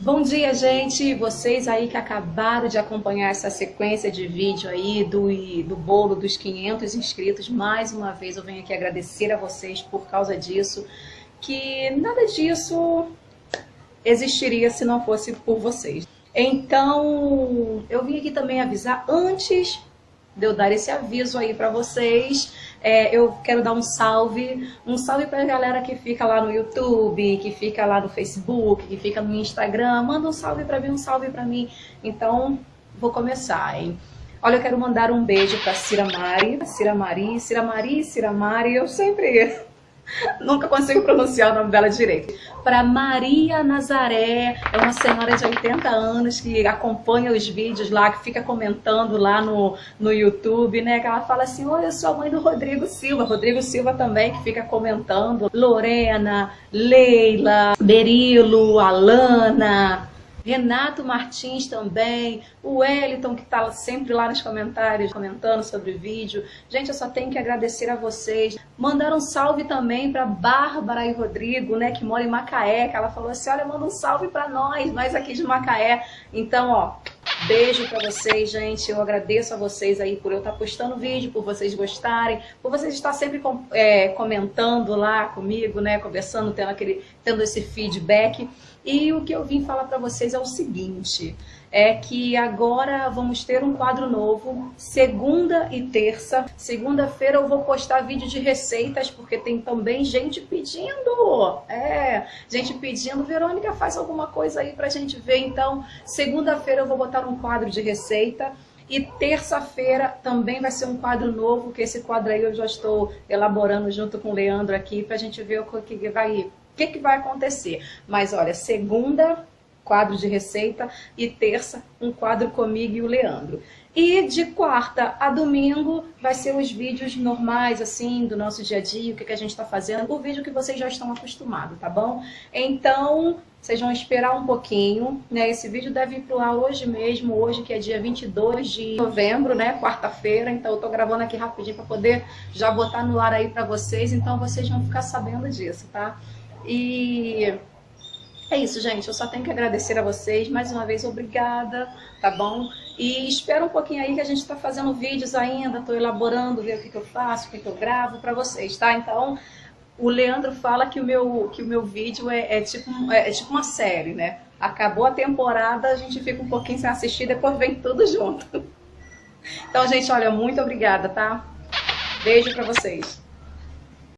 Bom dia, gente! Vocês aí que acabaram de acompanhar essa sequência de vídeo aí do, do bolo dos 500 inscritos, mais uma vez eu venho aqui agradecer a vocês por causa disso, que nada disso existiria se não fosse por vocês. Então, eu vim aqui também avisar antes de eu dar esse aviso aí para vocês, é, eu quero dar um salve, um salve para a galera que fica lá no YouTube, que fica lá no Facebook, que fica no Instagram, manda um salve para mim, um salve para mim. Então, vou começar, hein? Olha, eu quero mandar um beijo para Cira Mari, Cira Mari, Cira Mari, Cira Mari, eu sempre Nunca consigo pronunciar o nome dela direito. Para Maria Nazaré, é uma senhora de 80 anos que acompanha os vídeos lá, que fica comentando lá no, no YouTube, né? Que ela fala assim, oi, eu sou a mãe do Rodrigo Silva. Rodrigo Silva também, que fica comentando. Lorena, Leila, Berilo, Alana, Renato Martins também, o Wellington que está sempre lá nos comentários comentando sobre o vídeo. Gente, eu só tenho que agradecer a vocês. Mandar um salve também para Bárbara e Rodrigo, né, que mora em Macaé, que ela falou assim, olha, manda um salve para nós, nós aqui de Macaé. Então, ó, Beijo para vocês, gente. Eu agradeço a vocês aí por eu estar postando vídeo, por vocês gostarem, por vocês estar sempre é, comentando lá comigo, né, conversando, tendo, aquele, tendo esse feedback. E o que eu vim falar para vocês é o seguinte, é que agora vamos ter um quadro novo, segunda e terça. Segunda-feira eu vou postar vídeo de receitas, porque tem também gente pedindo. É, gente pedindo, Verônica, faz alguma coisa aí pra gente ver. Então, segunda-feira eu vou botar um quadro de receita. E terça-feira também vai ser um quadro novo, que esse quadro aí eu já estou elaborando junto com o Leandro aqui, pra gente ver o que vai que, que vai acontecer? Mas olha, segunda, quadro de receita, e terça, um quadro comigo e o Leandro. E de quarta a domingo vai ser os vídeos normais, assim, do nosso dia a dia, o que, que a gente está fazendo, o vídeo que vocês já estão acostumados, tá bom? Então, vocês vão esperar um pouquinho, né? Esse vídeo deve ir pro ar hoje mesmo, hoje que é dia 22 de novembro, né? Quarta-feira, então eu tô gravando aqui rapidinho para poder já botar no ar aí para vocês, então vocês vão ficar sabendo disso, tá? E é isso, gente. Eu só tenho que agradecer a vocês. Mais uma vez, obrigada, tá bom? E espera um pouquinho aí que a gente está fazendo vídeos ainda. Estou elaborando, ver o que, que eu faço, o que, que eu gravo para vocês, tá? Então, o Leandro fala que o meu, que o meu vídeo é, é tipo, é, é tipo uma série, né? Acabou a temporada, a gente fica um pouquinho sem assistir, depois vem tudo junto. Então, gente, olha, muito obrigada, tá? Beijo para vocês.